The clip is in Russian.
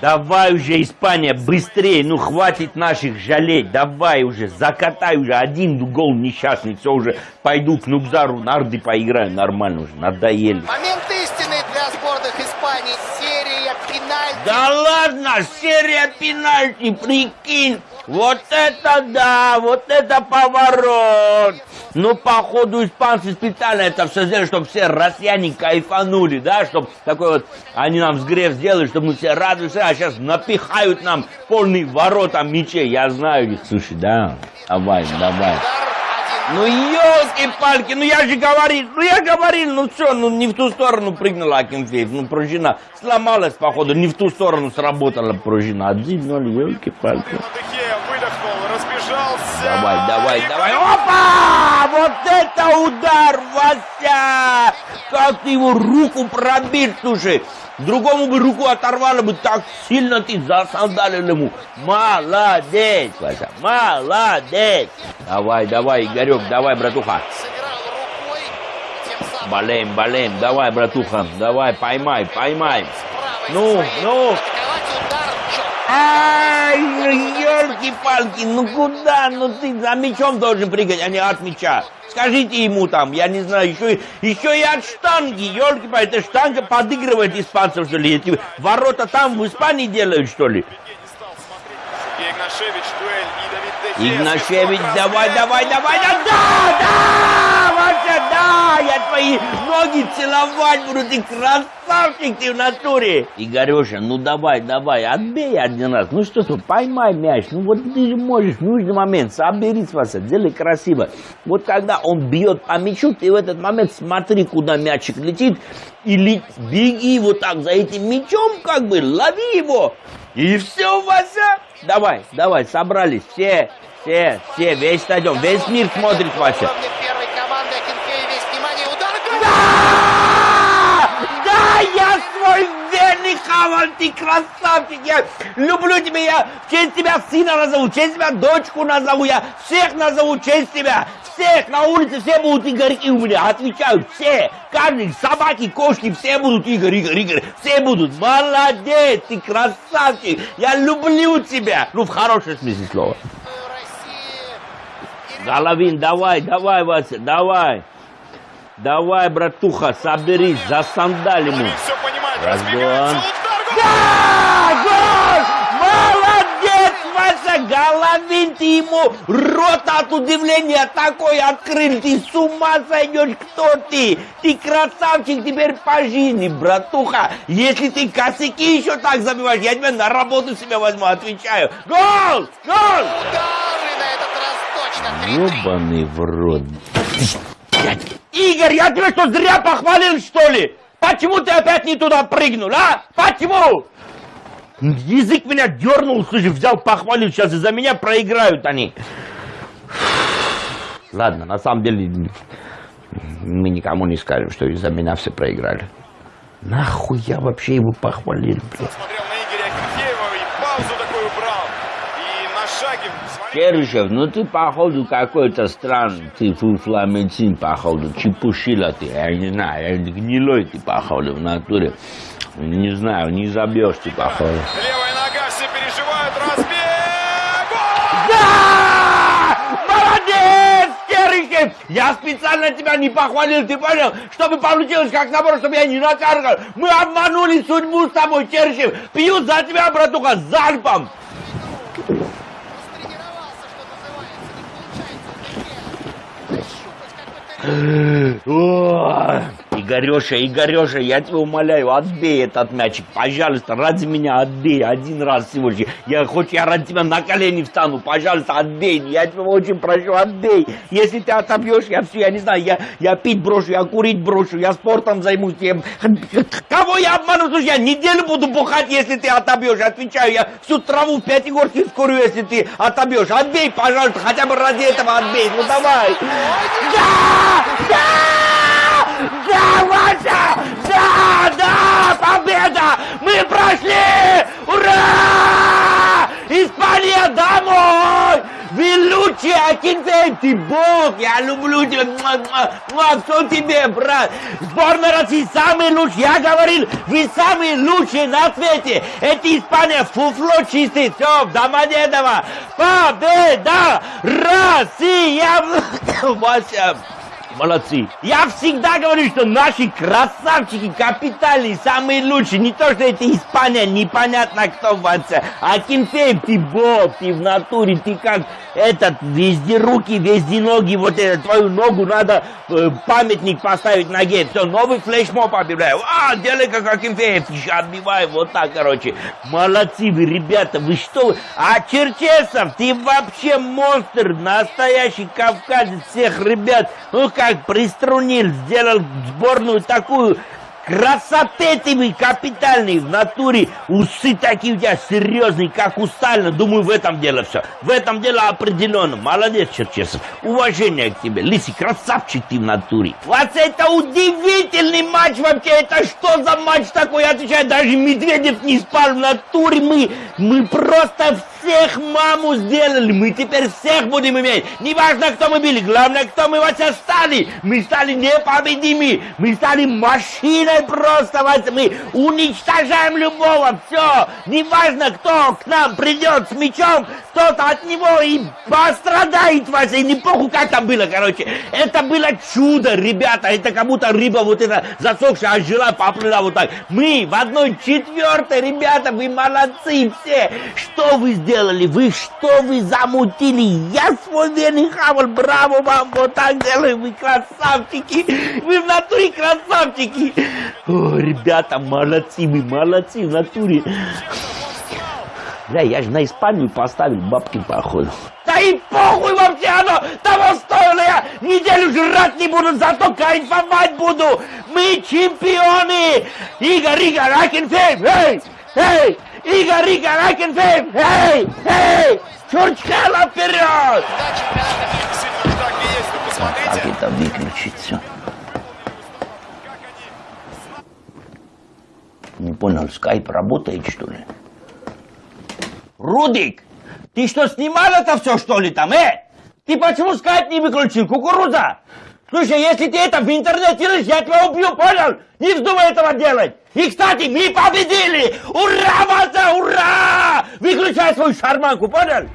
Давай уже, Испания, быстрее, ну хватит наших жалеть, давай уже, закатай уже, один гол несчастный, все уже, пойду к Нубзару, нарды поиграю, нормально уже, надоели. Момент истины для сборных Испании. Серия пенальти. Да ладно, серия пенальти, прикинь, вот это да, вот это поворот. Ну, походу, испанцы специально это все сделали, чтобы все россияне кайфанули, да, чтобы такой вот, они нам взгрев сделали, чтобы мы все радуемся, а сейчас напихают нам полный ворота мечей, я знаю их, слушай, да, давай, давай. Ну, елки-палки, ну я же говорил, ну я говорил, ну что, ну не в ту сторону прыгнула Акинфеев, ну пружина сломалась, походу, не в ту сторону сработала пружина. 1-0, елки-палки. Давай, давай, давай, опа! Вот это удар, Вася! Как ты его руку пробил, слушай! Другому бы руку оторвало бы, так сильно ты засандалил ему. Молодец, Вася, молодец. Давай, давай, Игорек, давай, братуха. Болеем, болеем, давай, братуха, давай, поймай, поймай. Ну, ну. Ай, ну елки-палки, ну куда? Ну ты за мячом должен прыгать, а не от мяча. Скажите ему там, я не знаю, еще, еще и от штанги, елки-палки, эта штанга подыгрывает испанцев, что ли? Эти ворота там в Испании делают, что ли? Игнашевич, дуэль и Давид. Игнашевич, давай, давай, давай, да, да, да, я твои ноги целовать буду, ты красавчик ты в натуре. Игореша, ну давай, давай, отбей один раз, ну что ты, поймай мяч, ну вот ты же можешь в нужный момент, соберись, Вася, делай красиво. Вот когда он бьет по мячу, ты в этот момент смотри, куда мячик летит, и ле- беги вот так за этим мячом, как бы, лови его, и все, Вася. Давай, давай, собрались, все, все, все, весь стадион, весь мир смотрит, Вася. Верный Хавал, ты красавчик, я. Люблю тебя, я. В честь тебя сына назову, в честь тебя дочку назову, я. Всех назову в честь тебя, всех на улице, все будут Игорьки у меня, отвечаю, все, каждый, собаки, кошки, все будут Игорь, Игорь, Игорь, все будут, молодец, ты красавчик, я люблю тебя, ну, в хорошем смысле слова. Головин, давай, давай, Вася, давай. Давай, братуха, соберись, засандаль ему. Разгон. Да! Гол! Молодец, Вася! Головин, ты ему рот от удивления такой открыл. Ты с ума сойдешь, кто ты? Ты красавчик теперь по жизни, братуха. Если ты косяки еще так забиваешь, я тебя на работу себе возьму, отвечаю. Гол! Гол! Удары на этот раз точно. 3-3. Ёбаный в рот. Игорь, я тебя что, зря похвалил, что ли? Почему ты опять не туда прыгнул, а? Почему? Язык меня дернул, слушай, взял, похвалил, сейчас из-за меня проиграют они. Ладно, на самом деле, мы никому не скажем, что из-за меня все проиграли. Нахуй я вообще его похвалил, блядь. Смотрел на Игоря Акинфеева и паузу такую брал. И на шаге своим Керышев, ну ты походу какой-то странный, ты фуфламенцин походу, чепушила ты, я не знаю, я гнилой ты походу в натуре. Не знаю, не забьешь ты походу. Левая нога, все переживают, разбег! Да! Молодец, Керышев! Я специально тебя не похвалил, ты понял? Чтобы получилось как наоборот, чтобы я не накаркал. Мы обманули судьбу с тобой, Керышев. Пьют за тебя, братуха, залпом. 诶 Игореша, Игореша, я тебя умоляю, отбей этот мячик, пожалуйста, ради меня отбей, один раз всего. Я, хоть я ради тебя на колени встану, пожалуйста, отбей, я тебя очень прошу, отбей. Если ты отобьешь, я все, я не знаю, я, я пить брошу, я курить брошу, я спортом займусь. Я... Кого я обману, слушай, я неделю буду бухать, если ты отобьешь, отвечаю, я всю траву в Пятигорске скорую, если ты отобьешь. Отбей, пожалуйста, хотя бы ради этого отбей, ну давай. Да! Да! Да, Вася! Да, да, победа! Мы прошли! Ура! Испания домой! Лучший, Акинфеев, ты бог, я люблю тебя, муа, все тебе, брат. Сборная России самый лучший, я говорил, вы самые лучшие на свете. Это Испания, фуфло чистый, все, Домодедово, победа, Россия, Вася. Молодцы. Я всегда говорю, что наши красавчики капитальные, самые лучшие. Не то, что это Испания, непонятно кто в отце. А Кимфеев, ты бог, ты в натуре, ты как этот, везде руки, везде ноги. Вот это, твою ногу надо э, памятник поставить ноге. Все, новый флешмоб объявляю. А, делай как Акинфеев, отбивай, вот так, короче. Молодцы вы, ребята, вы что? А Черчесов, ты вообще монстр, настоящий кавказец всех ребят. Ну, как приструнил, сделал сборную такую красоты ты капитальный в натуре, усы такие у тебя серьезные, как у Сталина. Думаю, в этом дело все. В этом дело определенно. Молодец, Черчесов. Уважение к тебе. Лиси, красавчик ты в натуре. Вот это удивительный матч вообще. Это что за матч такой? Я отвечаю, даже Медведев не спал в натуре. Мы, мы просто всех маму сделали. Мы теперь всех будем иметь. Неважно, кто мы были. Главное, кто мы вообще стали. Мы стали непобедимы. Мы стали машиной просто. Вася. Мы уничтожаем любого. Все. Неважно, кто к нам придет с мечом, кто-то от него и пострадает, Вася. И не похуй, как там было, короче. Это было чудо, ребята. Это как будто рыба вот эта засохшая, ожила, поплыла вот так. Мы в одной четвертой, ребята, вы молодцы все. Что вы сделали? Вы что вы замутили? Я свой верный хавал, браво вам, вот так делаем, вы красавчики. Вы в натуре красавчики. О, ребята, молодцы, вы молодцы в натуре. Бля, я же на Испанию поставил бабки походу. Да и похуй вообще оно! Того стоило я! Неделю жрать не буду, зато кайфовать буду! Мы чемпионы! Игорь, Игорь, Акинфеев! Эй! Эй! Игорь, Игорь, Акинфеев! Эй! Эй! Чурчхела вперед! Как это выключить все? Не понял, скайп работает что ли? Рудик, ты что, снимал это все, что ли, там, э? Ты почему скайп не выключил, кукуруза? Слушай, если ты это в интернет делаешь, я тебя убью, понял? Не вздумай этого делать. И, кстати, мы победили! Ура, Вася, ура! Выключай свою шарманку, понял?